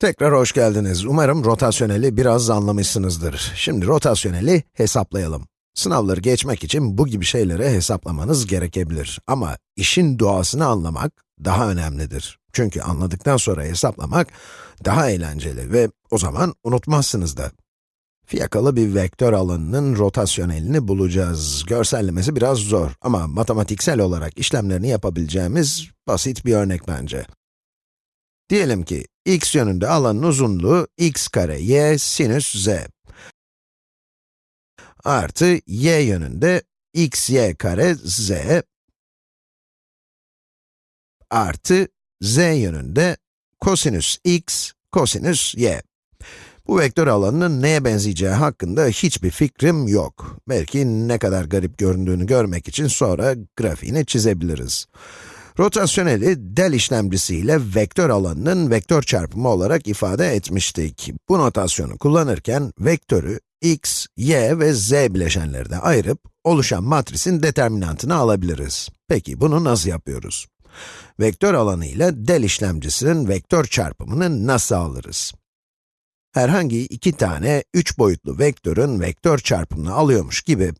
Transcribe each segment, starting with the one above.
Tekrar hoş geldiniz. Umarım rotasyoneli biraz anlamışsınızdır. Şimdi rotasyoneli hesaplayalım. Sınavları geçmek için bu gibi şeyleri hesaplamanız gerekebilir. Ama işin doğasını anlamak daha önemlidir. Çünkü anladıktan sonra hesaplamak daha eğlenceli ve o zaman unutmazsınız da. Fiyakalı bir vektör alanının rotasyonelini bulacağız. Görsellemesi biraz zor ama matematiksel olarak işlemlerini yapabileceğimiz basit bir örnek bence. Diyelim ki x yönünde alanın uzunluğu x kare y sinüs z artı y yönünde x y kare z artı z yönünde kosinüs x kosinüs y. Bu vektör alanının neye benzeyeceği hakkında hiçbir fikrim yok. Belki ne kadar garip göründüğünü görmek için sonra grafiğini çizebiliriz. Rotasyoneli del işlemcisiyle vektör alanının vektör çarpımı olarak ifade etmiştik. Bu notasyonu kullanırken vektörü x, y ve z bileşenlerine ayırıp oluşan matrisin determinantını alabiliriz. Peki bunu nasıl yapıyoruz? Vektör alanı ile del işlemcisinin vektör çarpımını nasıl alırız? Herhangi iki tane üç boyutlu vektörün vektör çarpımını alıyormuş gibi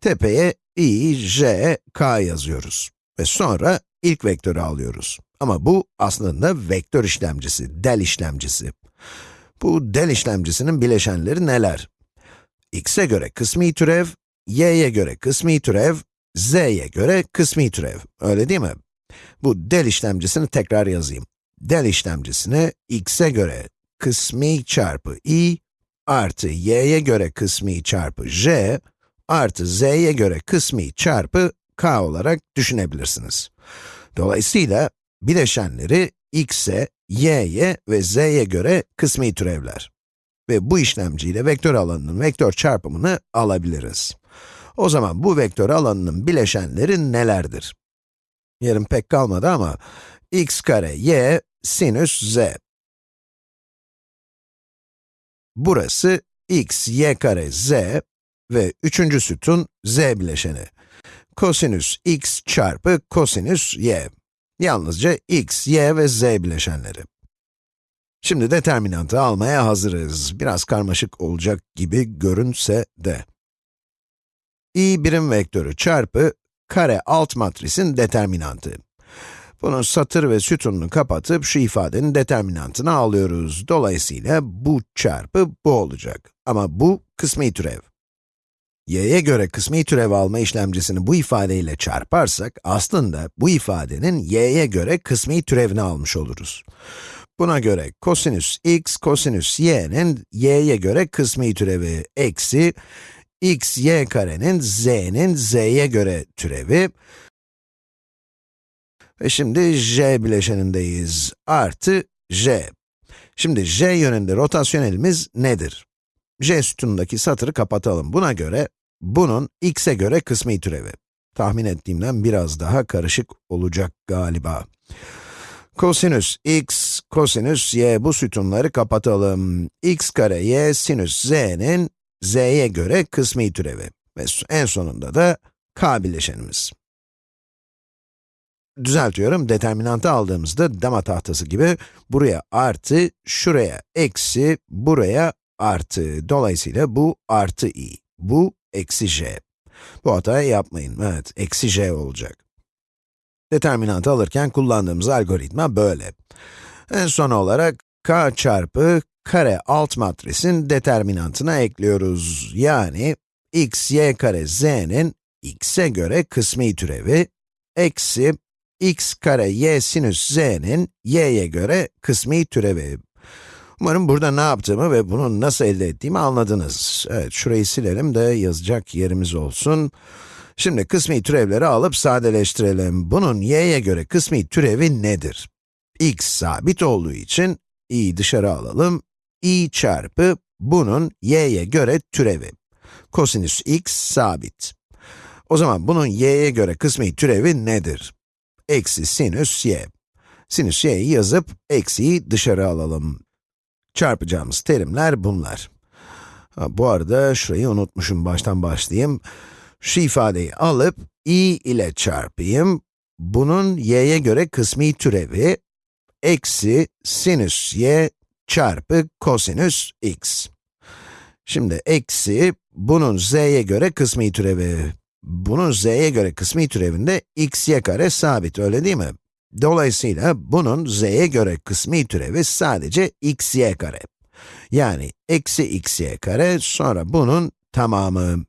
tepeye i, j, k yazıyoruz. Ve sonra ilk vektörü alıyoruz. Ama bu aslında vektör işlemcisi, del işlemcisi. Bu del işlemcisinin bileşenleri neler? x'e göre kısmi türev, y'ye göre kısmi türev, z'ye göre kısmi türev. Öyle değil mi? Bu del işlemcisini tekrar yazayım. Del işlemcisini x'e göre kısmi çarpı i artı y'ye göre kısmi çarpı j artı z'ye göre kısmi çarpı k olarak düşünebilirsiniz. Dolayısıyla bileşenleri x'e, y'ye ve z'ye göre kısmi türevler. Ve bu işlemciyle vektör alanının vektör çarpımını alabiliriz. O zaman bu vektör alanının bileşenleri nelerdir? Yerim pek kalmadı ama x kare y sinüs z. Burası x, y kare z ve üçüncü sütun z bileşeni kosinüs x çarpı kosinüs y. Yalnızca x, y ve z bileşenleri. Şimdi determinantı almaya hazırız. Biraz karmaşık olacak gibi görünse de. i birim vektörü çarpı kare alt matrisin determinantı. Bunun satır ve sütununu kapatıp şu ifadenin determinantını alıyoruz. Dolayısıyla bu çarpı bu olacak. Ama bu kısmi türev y'ye göre kısmi türev alma işlemcisini bu ifadeyle çarparsak, aslında bu ifadenin y'ye göre kısmi türevini almış oluruz. Buna göre kosinüs x, kosinüs y'nin y'ye göre kısmi türevi eksi x, y karenin z'nin z'ye göre türevi ve şimdi j bileşenindeyiz, artı j. Şimdi j yönünde rotasyonelimiz nedir? j sütunundaki satırı kapatalım. Buna göre bunun x'e göre kısmi türevi. Tahmin ettiğimden biraz daha karışık olacak galiba. Kosinüs x, kosinüs y bu sütunları kapatalım. x kare y sinüs z'nin z'ye göre kısmi türevi. Ve en sonunda da k bileşenimiz. Düzeltiyorum, determinantı aldığımızda dama tahtası gibi buraya artı, şuraya eksi, buraya artı. Dolayısıyla bu artı i. Bu eksi j. Bu hatayı yapmayın, evet, eksi j olacak. Determinantı alırken kullandığımız algoritma böyle. En son olarak k çarpı kare alt matrisin determinantına ekliyoruz. Yani x, y kare z'nin x'e göre kısmi türevi, eksi x kare y sinüs z'nin y'ye göre kısmi türevi. Umarım burada ne yaptığımı ve bunu nasıl elde ettiğimi anladınız. Evet, şurayı silelim de yazacak yerimiz olsun. Şimdi kısmi türevleri alıp sadeleştirelim. Bunun y'ye göre kısmi türevi nedir? x sabit olduğu için i'yi dışarı alalım. i çarpı bunun y'ye göre türevi. Kosinüs x sabit. O zaman bunun y'ye göre kısmi türevi nedir? Eksi sinüs y. Sinüs y'yi yazıp eksiyi dışarı alalım. Çarpacağımız terimler bunlar. Ha, bu arada şurayı unutmuşum, baştan başlayayım. Şu ifadeyi alıp i ile çarpayım. Bunun y'ye göre kısmi türevi, eksi sinüs y çarpı kosinüs x. Şimdi eksi, bunun z'ye göre kısmi türevi. Bunun z'ye göre kısmi türevinde x y kare sabit, öyle değil mi? Dolayısıyla bunun z'ye göre kısmi türevi sadece x y kare. Yani eksi x y kare, sonra bunun tamamı.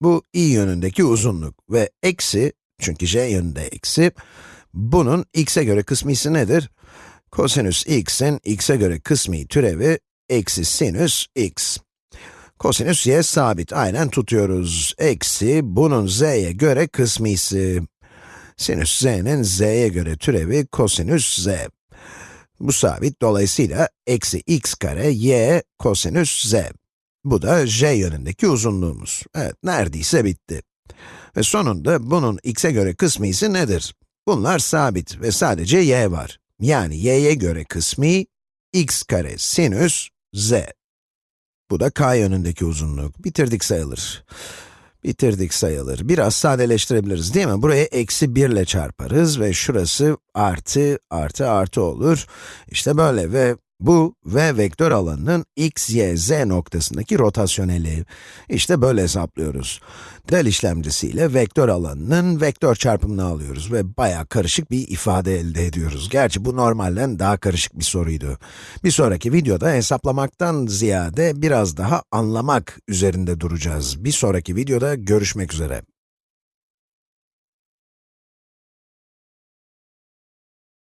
Bu i yönündeki uzunluk ve eksi, çünkü j yönünde eksi, bunun x'e göre kısmisi nedir? Kosinüs x'in x'e göre kısmi türevi eksi sinüs x. Kosinüs y sabit, aynen tutuyoruz. Eksi, bunun z'ye göre kısmisi. Sinüs z'nin z'ye göre türevi kosinüs z. Bu sabit, dolayısıyla eksi x kare y kosinüs z. Bu da j yönündeki uzunluğumuz. Evet, neredeyse bitti. Ve sonunda bunun x'e göre kısmisi nedir? Bunlar sabit ve sadece y var. Yani y'ye göre kısmi, x kare sinüs z. Bu da k yönündeki uzunluk. Bitirdik sayılır. Bitirdik sayılır. Biraz sadeleştirebiliriz değil mi? Buraya eksi 1 ile çarparız ve şurası artı, artı, artı olur. İşte böyle ve bu v vektör alanının x, y, z noktasındaki rotasyoneli. İşte böyle hesaplıyoruz. Del işlemcisiyle vektör alanının vektör çarpımını alıyoruz ve bayağı karışık bir ifade elde ediyoruz. Gerçi bu normalden daha karışık bir soruydu. Bir sonraki videoda hesaplamaktan ziyade biraz daha anlamak üzerinde duracağız. Bir sonraki videoda görüşmek üzere.